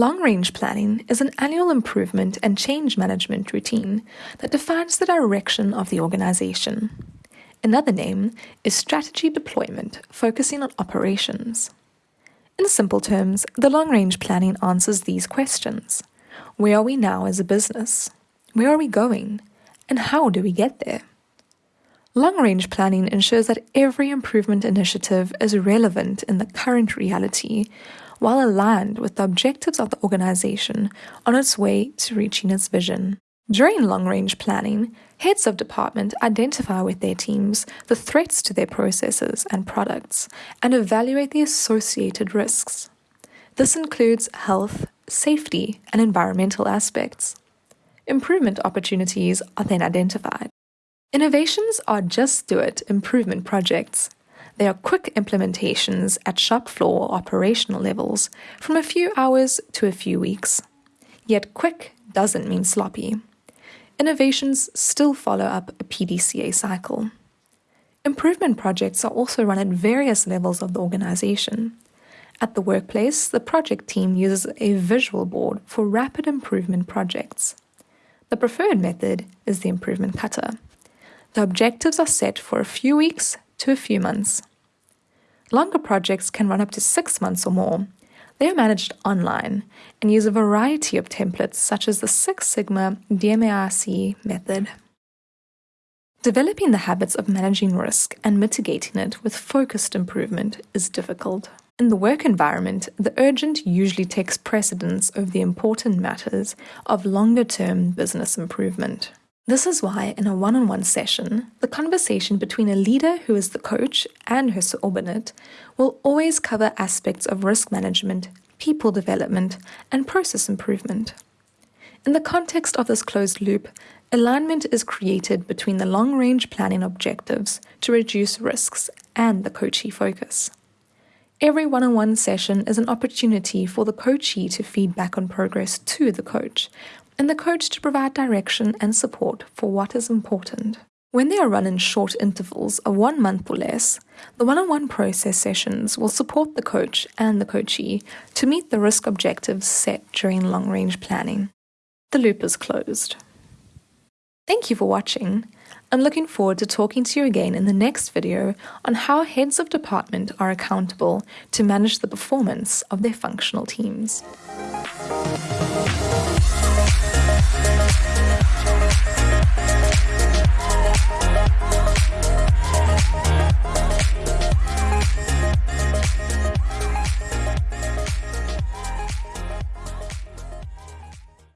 Long range planning is an annual improvement and change management routine that defines the direction of the organization. Another name is strategy deployment, focusing on operations. In simple terms, the long range planning answers these questions Where are we now as a business? Where are we going? And how do we get there? Long range planning ensures that every improvement initiative is relevant in the current reality while aligned with the objectives of the organization on its way to reaching its vision. During long range planning, heads of department identify with their teams the threats to their processes and products and evaluate the associated risks. This includes health, safety, and environmental aspects. Improvement opportunities are then identified. Innovations are just do it improvement projects. They are quick implementations at shop floor operational levels from a few hours to a few weeks. Yet quick doesn't mean sloppy innovations still follow up a PDCA cycle. Improvement projects are also run at various levels of the organization. At the workplace, the project team uses a visual board for rapid improvement projects. The preferred method is the improvement kata. The objectives are set for a few weeks to a few months. Longer projects can run up to six months or more, they are managed online and use a variety of templates such as the Six Sigma DMAIC method. Developing the habits of managing risk and mitigating it with focused improvement is difficult. In the work environment, the urgent usually takes precedence over the important matters of longer term business improvement. This is why, in a one on one session, the conversation between a leader who is the coach and her subordinate will always cover aspects of risk management, people development, and process improvement. In the context of this closed loop, alignment is created between the long range planning objectives to reduce risks and the coachee focus. Every one on one session is an opportunity for the coachee to feed back on progress to the coach, and the coach to provide direction and support for what is important. When they are run in short intervals of one month or less, the one on one process sessions will support the coach and the coachee to meet the risk objectives set during long range planning. The loop is closed. Thank you for watching. I'm looking forward to talking to you again in the next video on how heads of department are accountable to manage the performance of their functional teams.